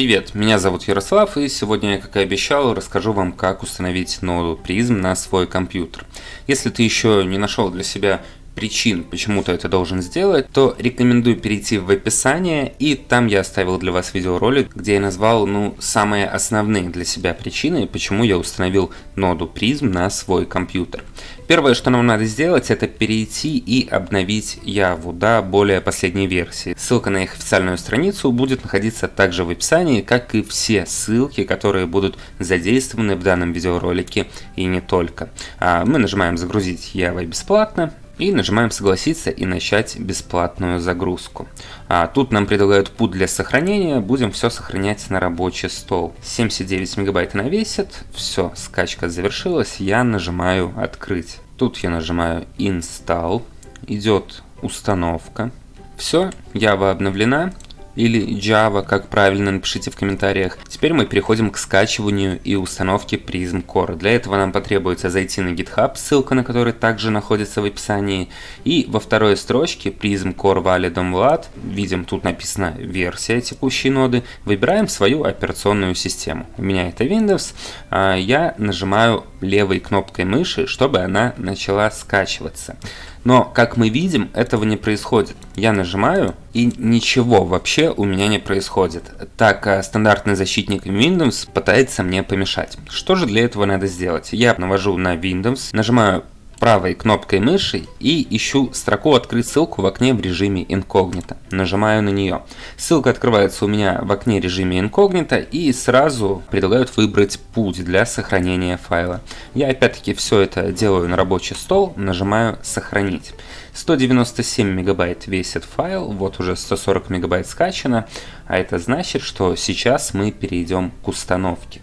Привет, меня зовут Ярослав и сегодня я, как и обещал, расскажу вам, как установить ноду призм на свой компьютер. Если ты еще не нашел для себя причин, почему ты это должен сделать, то рекомендую перейти в описание, и там я оставил для вас видеоролик, где я назвал, ну, самые основные для себя причины, почему я установил ноду призм на свой компьютер. Первое, что нам надо сделать, это перейти и обновить Яву до более последней версии. Ссылка на их официальную страницу будет находиться также в описании, как и все ссылки, которые будут задействованы в данном видеоролике и не только. А мы нажимаем «Загрузить Java бесплатно», и нажимаем согласиться и начать бесплатную загрузку. А тут нам предлагают путь для сохранения, будем все сохранять на рабочий стол. 79 мегабайт она весит, все, скачка завершилась, я нажимаю открыть. Тут я нажимаю install, идет установка. Все, Java обновлена, или Java, как правильно, напишите в комментариях. Теперь мы переходим к скачиванию и установке Prism Core. Для этого нам потребуется зайти на GitHub, ссылка на который также находится в описании. И во второй строчке Prism Core Valid Vlad, видим тут написано версия текущей ноды, выбираем свою операционную систему. У меня это Windows, а я нажимаю левой кнопкой мыши, чтобы она начала скачиваться. Но, как мы видим, этого не происходит. Я нажимаю, и ничего вообще у меня не происходит. Так, а стандартный защитник Windows пытается мне помешать. Что же для этого надо сделать? Я навожу на Windows, нажимаю правой кнопкой мыши и ищу строку «Открыть ссылку» в окне в режиме инкогнито. Нажимаю на нее. Ссылка открывается у меня в окне режиме инкогнито и сразу предлагают выбрать путь для сохранения файла. Я опять-таки все это делаю на рабочий стол, нажимаю «Сохранить». 197 мегабайт весит файл, вот уже 140 мегабайт скачано, а это значит, что сейчас мы перейдем к установке.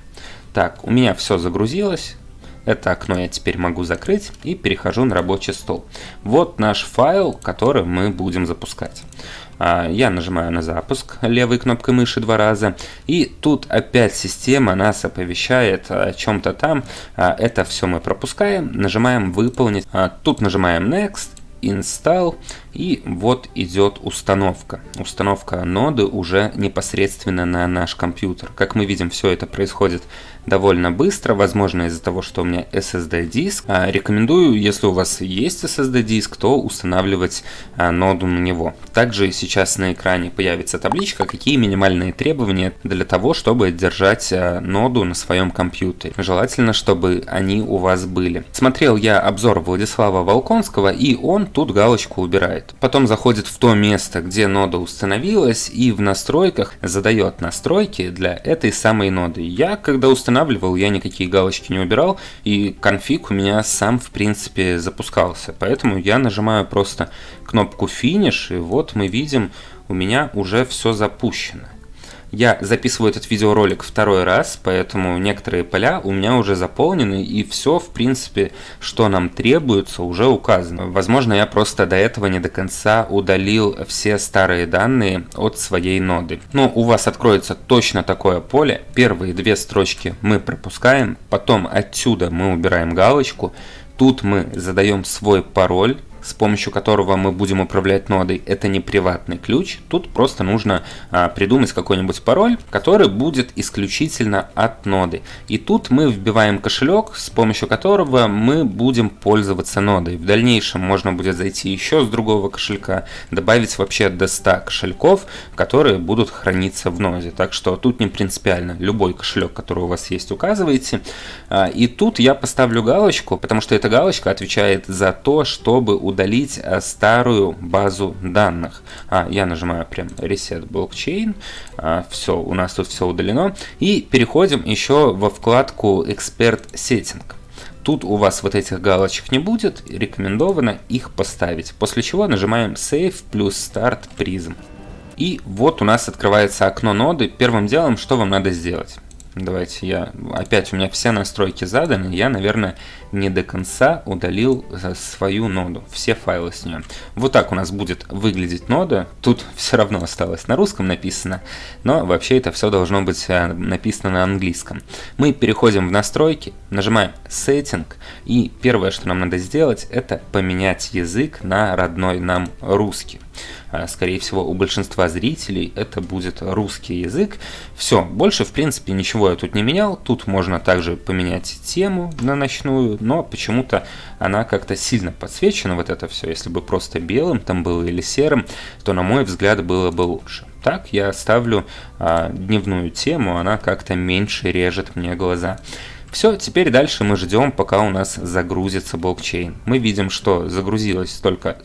Так, у меня все загрузилось, это окно я теперь могу закрыть и перехожу на рабочий стол. Вот наш файл, который мы будем запускать. А, я нажимаю на запуск левой кнопкой мыши два раза. И тут опять система нас оповещает о чем-то там. А, это все мы пропускаем. Нажимаем выполнить. А, тут нажимаем next install и вот идет установка. Установка ноды уже непосредственно на наш компьютер. Как мы видим, все это происходит довольно быстро, возможно из-за того, что у меня SSD диск. А, рекомендую, если у вас есть SSD диск, то устанавливать а, ноду на него. Также сейчас на экране появится табличка, какие минимальные требования для того, чтобы держать а, ноду на своем компьютере. Желательно, чтобы они у вас были. Смотрел я обзор Владислава Волконского, и он тут галочку убирает. Потом заходит в то место, где нода установилась, и в настройках задает настройки для этой самой ноды. Я, когда устанавливал, я никакие галочки не убирал, и конфиг у меня сам, в принципе, запускался. Поэтому я нажимаю просто кнопку Finish, и вот мы видим, у меня уже все запущено. Я записываю этот видеоролик второй раз, поэтому некоторые поля у меня уже заполнены, и все, в принципе, что нам требуется, уже указано. Возможно, я просто до этого не до конца удалил все старые данные от своей ноды. Но у вас откроется точно такое поле. Первые две строчки мы пропускаем, потом отсюда мы убираем галочку, Тут мы задаем свой пароль, с помощью которого мы будем управлять нодой, это не приватный ключ. Тут просто нужно а, придумать какой-нибудь пароль, который будет исключительно от ноды. И тут мы вбиваем кошелек, с помощью которого мы будем пользоваться нодой. В дальнейшем можно будет зайти еще с другого кошелька, добавить вообще до 100 кошельков, которые будут храниться в ноде. Так что тут не принципиально. Любой кошелек, который у вас есть, указываете. А, и тут я поставлю галочку, потому что эта галочка отвечает за то, чтобы удалить э, старую базу данных. А, я нажимаю прям Reset Blockchain. А, все, у нас тут все удалено. И переходим еще во вкладку Expert Setting. Тут у вас вот этих галочек не будет, рекомендовано их поставить. После чего нажимаем Save плюс Start Prism. И вот у нас открывается окно ноды. Первым делом, что вам надо сделать? Давайте я... Опять у меня все настройки заданы. Я, наверное, не до конца удалил э, свою ноду. Все файлы с нее. Вот так у нас будет выглядеть нода. Тут все равно осталось на русском написано. Но вообще это все должно быть э, написано на английском. Мы переходим в настройки. Нажимаем Setting. И первое, что нам надо сделать, это поменять язык на родной нам русский. А, скорее всего, у большинства зрителей это будет русский язык. Все, больше, в принципе, ничего я тут не менял. Тут можно также поменять тему на ночную, но почему-то она как-то сильно подсвечена, вот это все. Если бы просто белым там было или серым, то, на мой взгляд, было бы лучше. Так я ставлю а, дневную тему, она как-то меньше режет мне глаза. Все, теперь дальше мы ждем, пока у нас загрузится блокчейн. Мы видим, что загрузилось только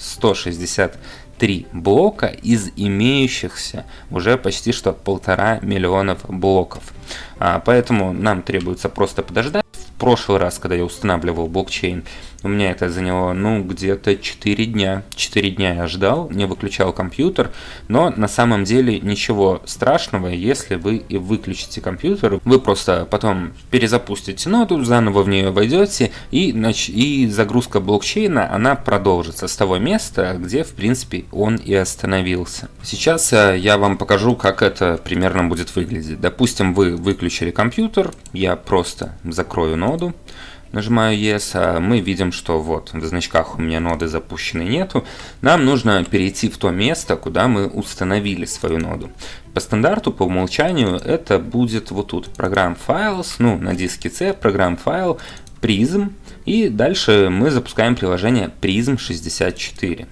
163 блока из имеющихся уже почти что полтора миллионов блоков. А, поэтому нам требуется просто подождать. В прошлый раз, когда я устанавливал блокчейн, у меня это заняло, ну, где-то 4 дня. 4 дня я ждал, не выключал компьютер, но на самом деле ничего страшного, если вы и выключите компьютер, вы просто потом перезапустите ноду, заново в нее войдете, и, и загрузка блокчейна, она продолжится с того места, где, в принципе, он и остановился. Сейчас э, я вам покажу, как это примерно будет выглядеть. Допустим, вы выключили компьютер, я просто закрою ноду, Нажимаю Yes, а мы видим, что вот в значках у меня ноды запущенной нету. Нам нужно перейти в то место, куда мы установили свою ноду. По стандарту, по умолчанию, это будет вот тут. Программ Files, ну на диске C, программ файл, Prism. И дальше мы запускаем приложение Prism 64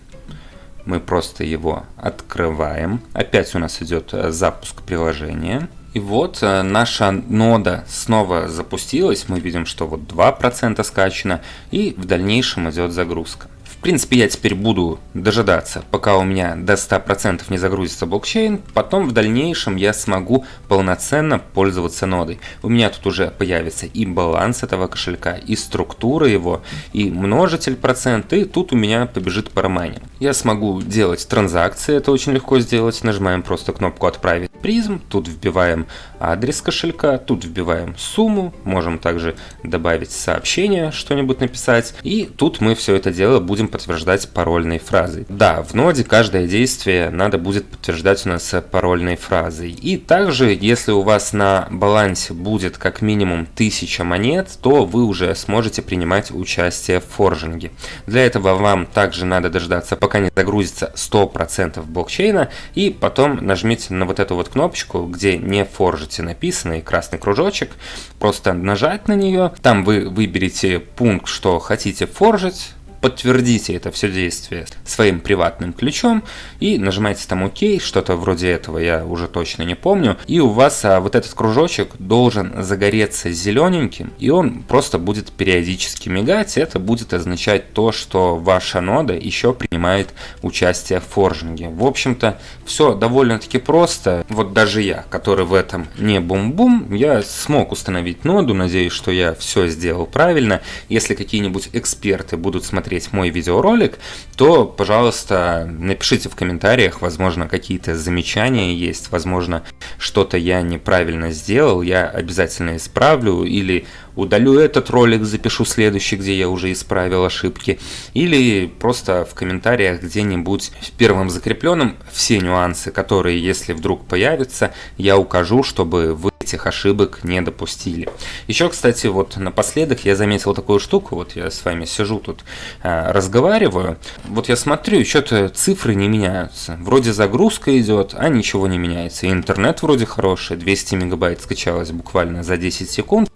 мы просто его открываем. Опять у нас идет э, запуск приложения. И вот э, наша нода снова запустилась, мы видим, что вот 2% скачано, и в дальнейшем идет загрузка. Принципе, я теперь буду дожидаться, пока у меня до 100% не загрузится блокчейн, потом в дальнейшем я смогу полноценно пользоваться нодой. У меня тут уже появится и баланс этого кошелька, и структура его, и множитель процент, и тут у меня побежит парамайнинг. Я смогу делать транзакции, это очень легко сделать, нажимаем просто кнопку «Отправить призм», тут вбиваем адрес кошелька, тут вбиваем сумму, можем также добавить сообщение, что-нибудь написать, и тут мы все это дело будем подтверждать парольной фразой. Да, в ноде каждое действие надо будет подтверждать у нас парольной фразой. И также, если у вас на балансе будет как минимум 1000 монет, то вы уже сможете принимать участие в форжинге. Для этого вам также надо дождаться, пока не загрузится 100% блокчейна, и потом нажмите на вот эту вот кнопочку, где не форжите написано красный кружочек, просто нажать на нее, там вы выберете пункт, что хотите форжить, подтвердите это все действие своим приватным ключом и нажимаете там ОК, что-то вроде этого я уже точно не помню. И у вас а, вот этот кружочек должен загореться зелененьким, и он просто будет периодически мигать. Это будет означать то, что ваша нода еще принимает участие в форжинге. В общем-то, все довольно-таки просто. Вот даже я, который в этом не бум-бум, я смог установить ноду. Надеюсь, что я все сделал правильно. Если какие-нибудь эксперты будут смотреть посмотреть мой видеоролик, то, пожалуйста, напишите в комментариях, возможно, какие-то замечания есть, возможно, что-то я неправильно сделал, я обязательно исправлю, или удалю этот ролик, запишу следующий, где я уже исправил ошибки, или просто в комментариях где-нибудь в первом закрепленном все нюансы, которые, если вдруг появятся, я укажу, чтобы вы этих ошибок не допустили. Еще, кстати, вот напоследок я заметил такую штуку, вот я с вами сижу тут, э, разговариваю, вот я смотрю, что-то цифры не меняются, вроде загрузка идет, а ничего не меняется, интернет вроде хороший, 200 мегабайт скачалось буквально за 10 секунд,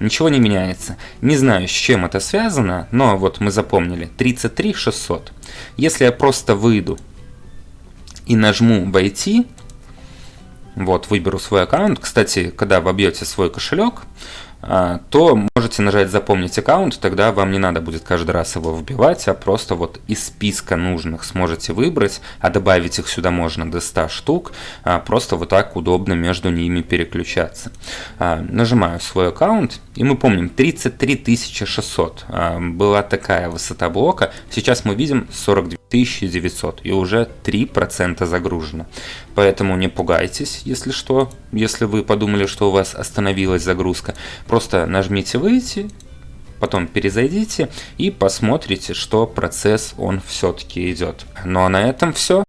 ничего не меняется. Не знаю, с чем это связано, но вот мы запомнили, 33 600. Если я просто выйду и нажму «Войти», вот, выберу свой аккаунт. Кстати, когда вобьете свой кошелек, а, то можете нажать «Запомнить аккаунт», тогда вам не надо будет каждый раз его вбивать, а просто вот из списка нужных сможете выбрать, а добавить их сюда можно до 100 штук, а, просто вот так удобно между ними переключаться. А, нажимаю свой аккаунт, и мы помним 33 600 была такая высота блока, сейчас мы видим 42 900 и уже 3% загружено. Поэтому не пугайтесь, если что, если вы подумали, что у вас остановилась загрузка. Просто нажмите «Выйти», потом перезайдите и посмотрите, что процесс он все-таки идет. Ну а на этом все.